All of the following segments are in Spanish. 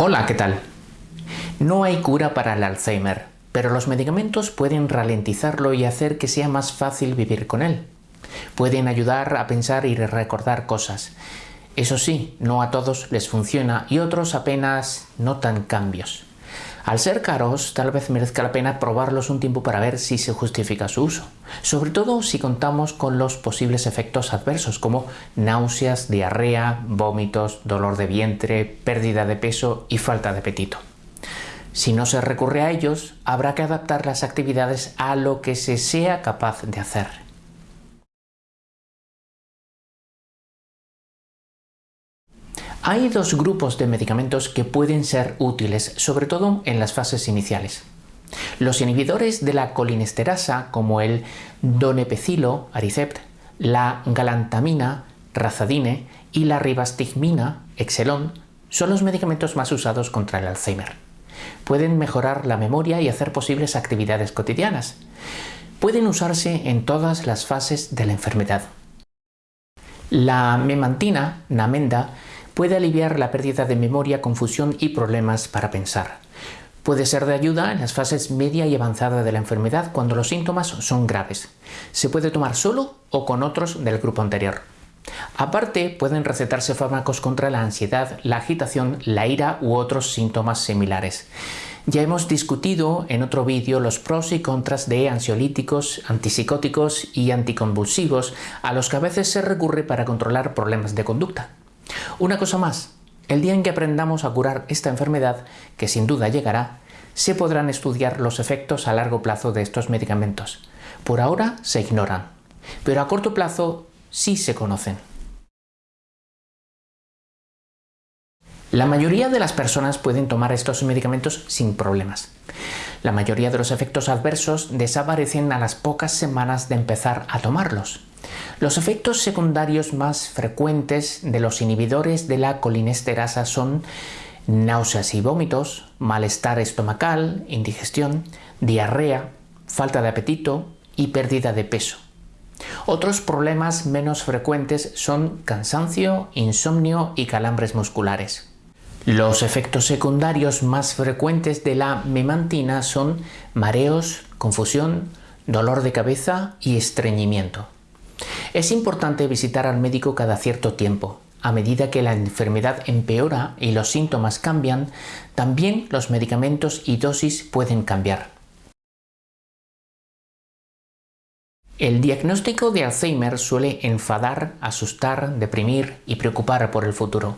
Hola, ¿qué tal? No hay cura para el Alzheimer, pero los medicamentos pueden ralentizarlo y hacer que sea más fácil vivir con él. Pueden ayudar a pensar y recordar cosas. Eso sí, no a todos les funciona y otros apenas notan cambios. Al ser caros, tal vez merezca la pena probarlos un tiempo para ver si se justifica su uso, sobre todo si contamos con los posibles efectos adversos como náuseas, diarrea, vómitos, dolor de vientre, pérdida de peso y falta de apetito. Si no se recurre a ellos, habrá que adaptar las actividades a lo que se sea capaz de hacer. Hay dos grupos de medicamentos que pueden ser útiles, sobre todo en las fases iniciales. Los inhibidores de la colinesterasa, como el donepecilo, Aricept, la galantamina, Razadine y la ribastigmina, Exelon, son los medicamentos más usados contra el Alzheimer. Pueden mejorar la memoria y hacer posibles actividades cotidianas. Pueden usarse en todas las fases de la enfermedad. La memantina, Namenda, puede aliviar la pérdida de memoria, confusión y problemas para pensar. Puede ser de ayuda en las fases media y avanzada de la enfermedad cuando los síntomas son graves. Se puede tomar solo o con otros del grupo anterior. Aparte, pueden recetarse fármacos contra la ansiedad, la agitación, la ira u otros síntomas similares. Ya hemos discutido en otro vídeo los pros y contras de ansiolíticos, antipsicóticos y anticonvulsivos a los que a veces se recurre para controlar problemas de conducta. Una cosa más, el día en que aprendamos a curar esta enfermedad, que sin duda llegará, se podrán estudiar los efectos a largo plazo de estos medicamentos. Por ahora se ignoran, pero a corto plazo sí se conocen. La mayoría de las personas pueden tomar estos medicamentos sin problemas. La mayoría de los efectos adversos desaparecen a las pocas semanas de empezar a tomarlos. Los efectos secundarios más frecuentes de los inhibidores de la colinesterasa son náuseas y vómitos, malestar estomacal, indigestión, diarrea, falta de apetito y pérdida de peso. Otros problemas menos frecuentes son cansancio, insomnio y calambres musculares. Los efectos secundarios más frecuentes de la memantina son mareos, confusión, dolor de cabeza y estreñimiento. Es importante visitar al médico cada cierto tiempo. A medida que la enfermedad empeora y los síntomas cambian, también los medicamentos y dosis pueden cambiar. El diagnóstico de Alzheimer suele enfadar, asustar, deprimir y preocupar por el futuro.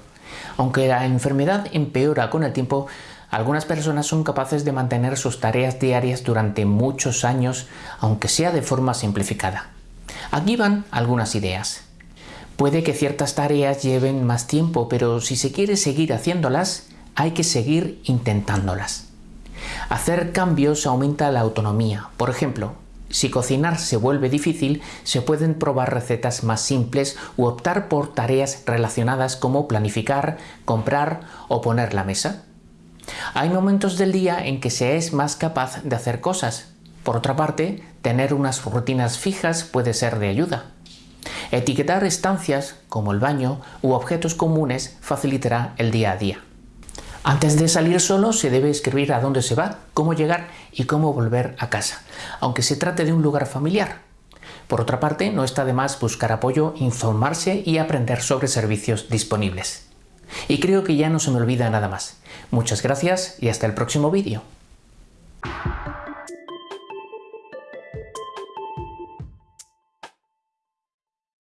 Aunque la enfermedad empeora con el tiempo, algunas personas son capaces de mantener sus tareas diarias durante muchos años, aunque sea de forma simplificada. Aquí van algunas ideas. Puede que ciertas tareas lleven más tiempo, pero si se quiere seguir haciéndolas, hay que seguir intentándolas. Hacer cambios aumenta la autonomía. Por ejemplo, si cocinar se vuelve difícil, se pueden probar recetas más simples u optar por tareas relacionadas como planificar, comprar o poner la mesa. Hay momentos del día en que se es más capaz de hacer cosas, por otra parte, tener unas rutinas fijas puede ser de ayuda. Etiquetar estancias, como el baño, u objetos comunes facilitará el día a día. Antes de salir solo se debe escribir a dónde se va, cómo llegar y cómo volver a casa, aunque se trate de un lugar familiar. Por otra parte, no está de más buscar apoyo, informarse y aprender sobre servicios disponibles. Y creo que ya no se me olvida nada más. Muchas gracias y hasta el próximo vídeo.